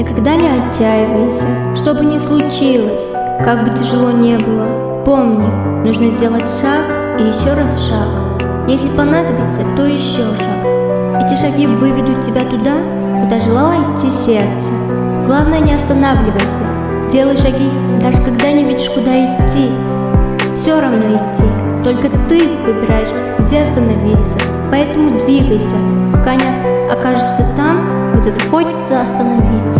Никогда не отчаивайся, что бы ни случилось, как бы тяжело не было. Помни, нужно сделать шаг и еще раз шаг. Если понадобится, то еще шаг. Эти шаги выведут тебя туда, куда желало идти сердце. Главное, не останавливайся. Делай шаги, даже когда не видишь, куда идти. Все равно идти. Только ты выбираешь, где остановиться. Поэтому двигайся, пока не окажешься там, где захочется остановиться.